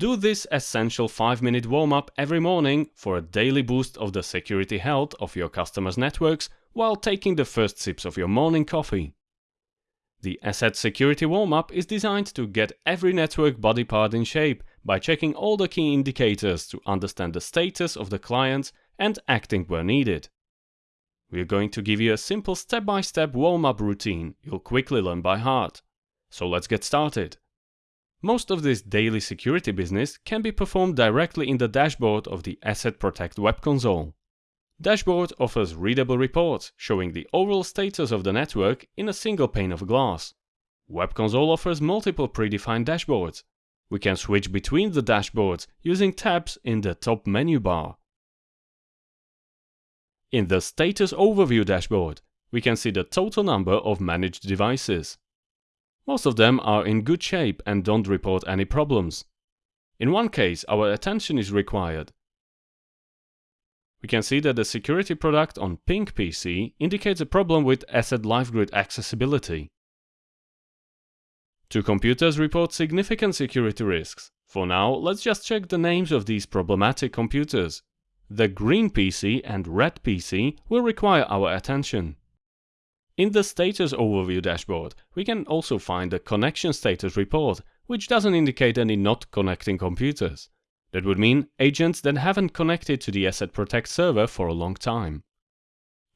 Do this essential 5 minute warm up every morning for a daily boost of the security health of your customers' networks while taking the first sips of your morning coffee. The ESET Security Warm Up is designed to get every network body part in shape by checking all the key indicators to understand the status of the client and acting where needed. We're going to give you a simple step-by-step warm-up routine you'll quickly learn by heart. So let's get started. Most of this daily security business can be performed directly in the dashboard of the ESET Protect web console. Dashboard offers readable reports showing the overall status of the network in a single pane of glass. Web console offers multiple predefined dashboards. We can switch between the dashboards using tabs in the top menu bar. In the Status Overview dashboard, we can see the total number of managed devices. Most of them are in good shape and don't report any problems. In one case, our attention is required. We can see that the security product on Pink PC indicates a problem with ESET LiveGrid accessibility. Two computers report significant security risks. For now, let's just check the names of these problematic computers. The green PC and red PC will require our attention. In the Status Overview dashboard, we can also find the Connection Status report, which doesn't indicate any not connecting computers. That would mean agents that haven't connected to the ESET Protect server for a long time.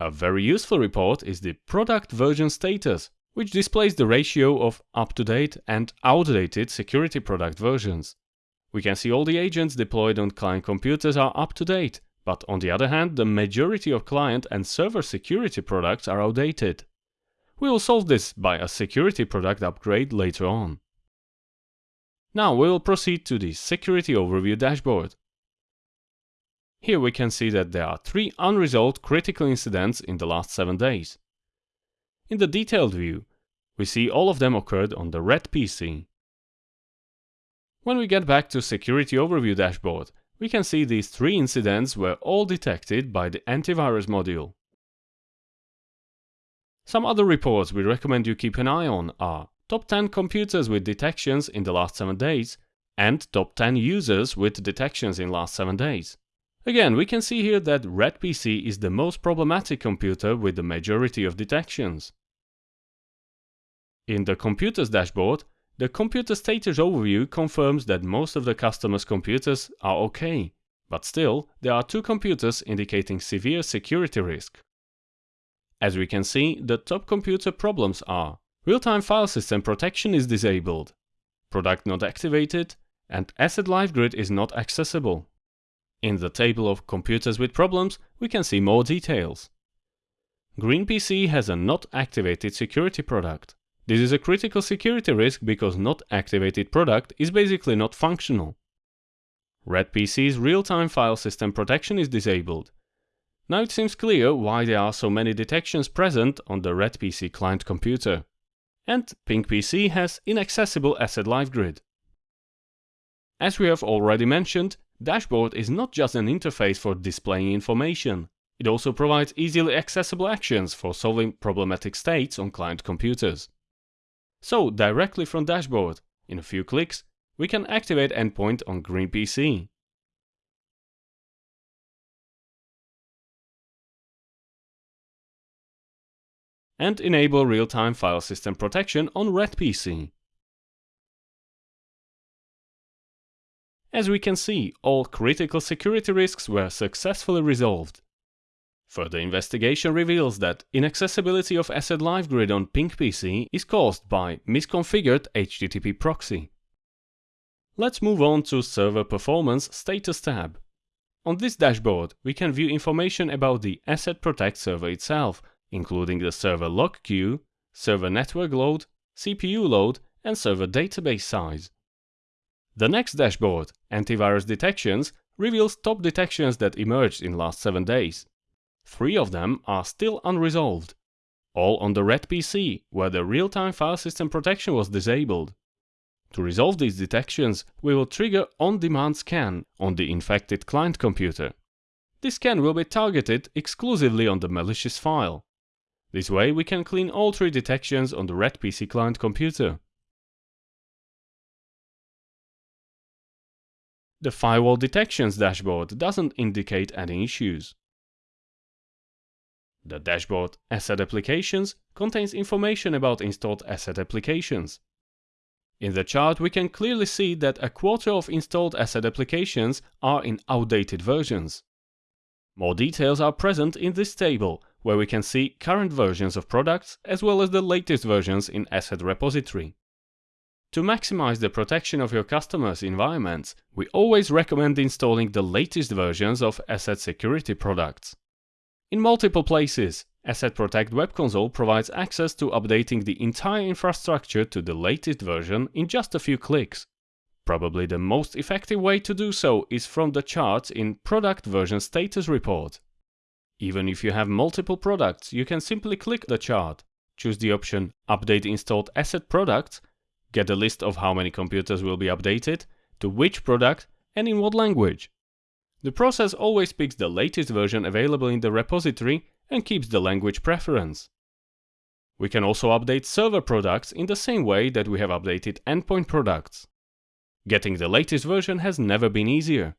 A very useful report is the Product Version Status, which displays the ratio of up-to-date and outdated security product versions. We can see all the agents deployed on client computers are up to date, but on the other hand, the majority of client and server security products are outdated. We will solve this by a security product upgrade later on. Now we will proceed to the Security Overview dashboard. Here we can see that there are three unresolved critical incidents in the last 7 days. In the detailed view, we see all of them occurred on the red PC. When we get back to Security Overview dashboard, we can see these three incidents were all detected by the antivirus module. Some other reports we recommend you keep an eye on are top 10 computers with detections in the last 7 days and top 10 users with detections in last 7 days. Again, we can see here that Red PC is the most problematic computer with the majority of detections. In the Computers dashboard, the Computer Status Overview confirms that most of the customer's computers are okay, but still, there are two computers indicating severe security risk. As we can see, the top computer problems are Real-time file system protection is disabled, product not activated, and ESET Live Grid is not accessible. In the table of computers with problems, we can see more details. Green PC has a not activated security product. This is a critical security risk because not activated product is basically not functional. Red PC's real-time file system protection is disabled. Now it seems clear why there are so many detections present on the Red PC client computer. And Pink PC has inaccessible ESET Live Grid. As we have already mentioned, Dashboard is not just an interface for displaying information. It also provides easily accessible actions for solving problematic states on client computers. So directly from Dashboard, in a few clicks, we can activate Endpoint on Green PC. And enable real-time file system protection on Red PC. As we can see, all critical security risks were successfully resolved. Further investigation reveals that inaccessibility of ESET LiveGrid on Pink PC is caused by misconfigured HTTP proxy. Let's move on to Server Performance Status tab. On this dashboard, we can view information about the ESET Protect server itself, including the server log queue, server network load, CPU load, and server database size. The next dashboard, Antivirus Detections, reveals top detections that emerged in last 7 days. Three of them are still unresolved. All on the red PC, where the real-time file system protection was disabled. To resolve these detections, we will trigger on-demand scan on the infected client computer. This scan will be targeted exclusively on the malicious file. This way we can clean all three detections on the red PC client computer. The Firewall Detections dashboard doesn't indicate any issues. The dashboard ESET Applications contains information about installed ESET applications. In the chart we can clearly see that a quarter of installed ESET applications are in outdated versions. More details are present in this table, where we can see current versions of products as well as the latest versions in ESET Repository. To maximize the protection of your customers' environments, we always recommend installing the latest versions of ESET Security products. In multiple places, ESET Protect Web Console provides access to updating the entire infrastructure to the latest version in just a few clicks. Probably the most effective way to do so is from the charts in Product Version Status Report. Even if you have multiple products, you can simply click the chart, choose the option Update Installed ESET Products, get a list of how many computers will be updated, to which product, and in what language. The process always picks the latest version available in the repository and keeps the language preference. We can also update server products in the same way that we have updated endpoint products. Getting the latest version has never been easier.